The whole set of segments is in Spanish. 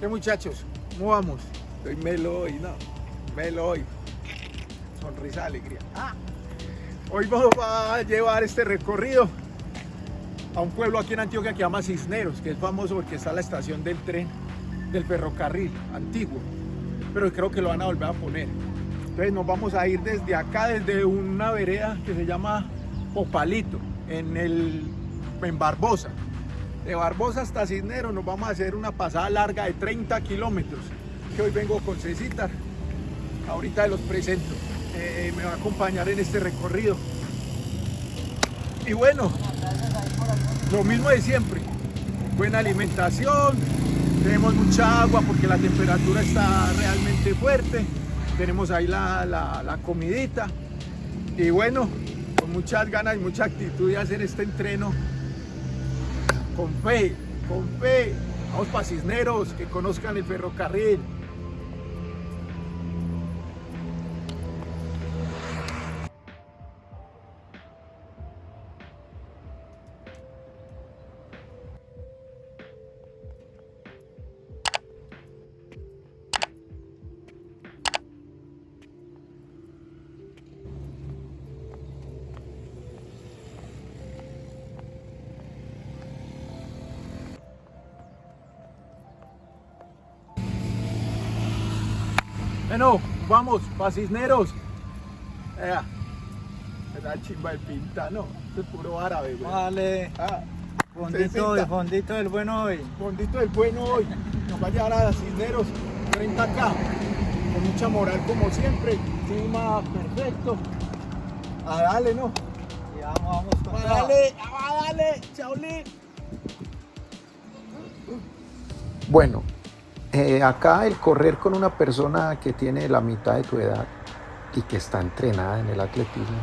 ¿Qué muchachos? ¿Cómo vamos? Estoy melo hoy, ¿no? Melo hoy. Sonrisa de alegría. Ah, hoy vamos a llevar este recorrido a un pueblo aquí en Antioquia que se llama Cisneros, que es famoso porque está la estación del tren del ferrocarril antiguo. Pero creo que lo van a volver a poner. Entonces nos vamos a ir desde acá, desde una vereda que se llama Popalito, en, el, en Barbosa. De Barbosa hasta Cisneros nos vamos a hacer una pasada larga de 30 kilómetros. Que hoy vengo con Cecitar. Ahorita los presento. Eh, me va a acompañar en este recorrido. Y bueno, lo mismo de siempre. Buena alimentación, tenemos mucha agua porque la temperatura está realmente fuerte. Tenemos ahí la, la, la comidita. Y bueno, con muchas ganas y mucha actitud de hacer este entreno con fe, con fe. Vamos para Cisneros, que conozcan el ferrocarril. Bueno, vamos, para Cisneros. Ea, esa chimba de pinta, no, esto es puro árabe, güey. Vale. Ah, Fondito, de fondito del bueno hoy. Fondito del bueno hoy. Nos va a llevar a Cisneros, 30K. Con mucha moral como siempre. Clima perfecto. A darle, ¿no? Y vamos, vamos con A toda. darle, a darle, chaolín. Bueno, eh, acá el correr con una persona que tiene la mitad de tu edad y que está entrenada en el atletismo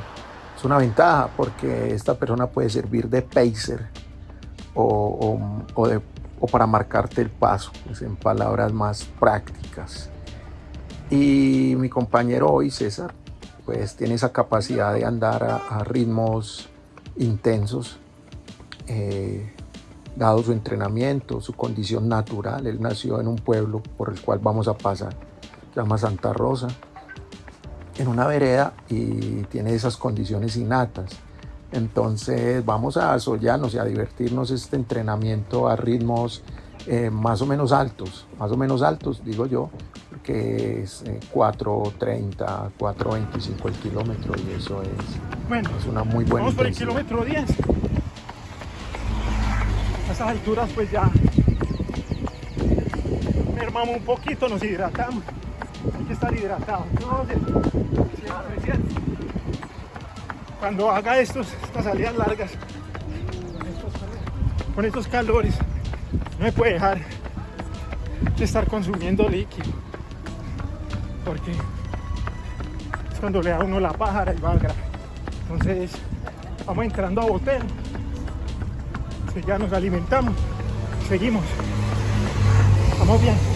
es una ventaja porque esta persona puede servir de pacer o, o- para marcarte el paso, pues, en palabras más prácticas. Y mi compañero hoy, César, pues tiene esa capacidad de andar a, a ritmos intensos. eh, dado su entrenamiento, su condición natural. Él nació en un pueblo por el cual vamos a pasar, se llama Santa Rosa, en una vereda y tiene esas condiciones innatas. Entonces vamos a asollarnos y a divertirnos este entrenamiento a ritmos eh, más o menos altos, más o menos altos, digo yo, porque es eh, 4.30, 4.25 el kilómetro y eso es, Bueno, es una muy buena vamos por el kilómetro 10. A estas alturas pues ya mermamos un poquito, nos hidratamos. Hay que estar hidratado. Siempre. Cuando haga estos, estas salidas largas, con estos calores, no me puede dejar de estar consumiendo líquido. Porque es cuando le da a uno la pájara y va grano. Entonces, vamos entrando a botero. Ya nos alimentamos. Seguimos. Vamos bien.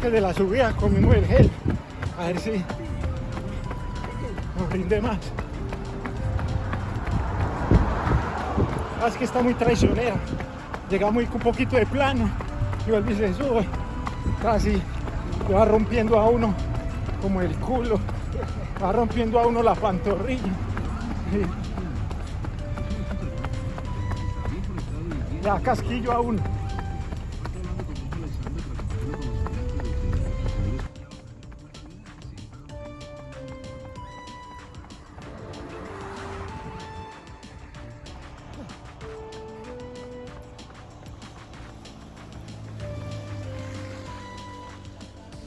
Que de la subida comimos el gel. A ver si nos rinde más. Ah, es que está muy traicionera. Llega muy con un poquito de plano y vuelve y se sube. Casi le va rompiendo a uno como el culo. Va rompiendo a uno la pantorrilla. Da casquillo a uno.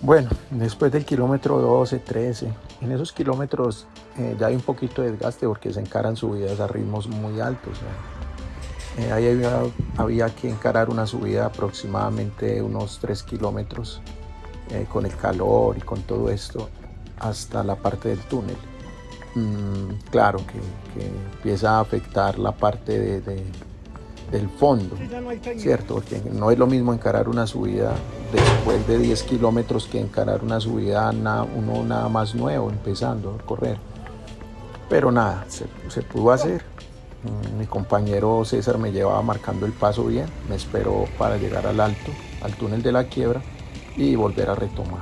Bueno, después del kilómetro 12, 13, en esos kilómetros eh, ya hay un poquito de desgaste porque se encaran subidas a ritmos muy altos. Eh, ahí había, que encarar una subida aproximadamente unos 3 kilómetros eh, con el calor y con todo esto. hasta la parte del túnel. Mm, claro que, empieza a afectar la parte de- del fondo. ¿cierto? Porque no es lo mismo encarar una subida después de 10 kilómetros que encarar una subida na- uno nada más nuevo, empezando a correr. Pero nada, se, se pudo hacer. Mm, Mi compañero César me llevaba marcando el paso bien, me esperó para llegar al alto, al túnel de la quiebra y volver a retomar.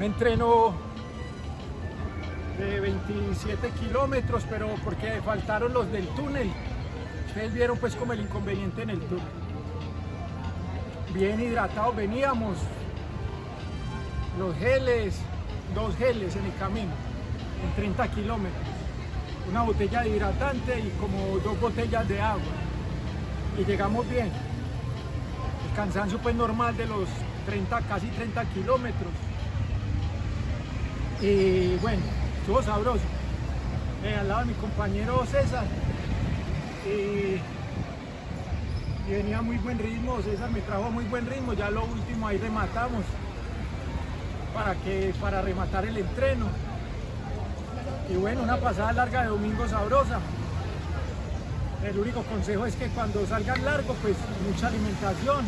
Un entreno de 27 kilómetros, pero porque faltaron los del túnel. Ustedes vieron pues como el inconveniente en el túnel. Bien hidratados veníamos. Los geles, dos geles en el camino, en 30 kilómetros. Una botella de hidratante y como dos botellas de agua. Y llegamos bien. El cansancio pues normal de los 30, casi 30 kilómetros. Y bueno, estuvo sabroso. Eh, al lado de mi compañero César. Y, y venía muy buen ritmo, César me trajo muy buen ritmo. Ya lo último ahí rematamos. Para, que, para rematar el entreno. Y bueno, una pasada larga de domingo sabrosa. El único consejo es que cuando salgan largo, pues mucha alimentación.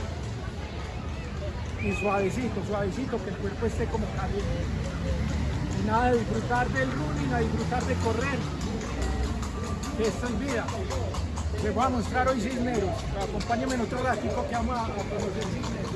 Y suavecito, suavecito, que el cuerpo esté como caliente nada de disfrutar del running, a disfrutar de correr. Esto es vida. Les voy a mostrar hoy Cisneros. Acompáñenme en otro ratico que vamos a conocer Cisneros.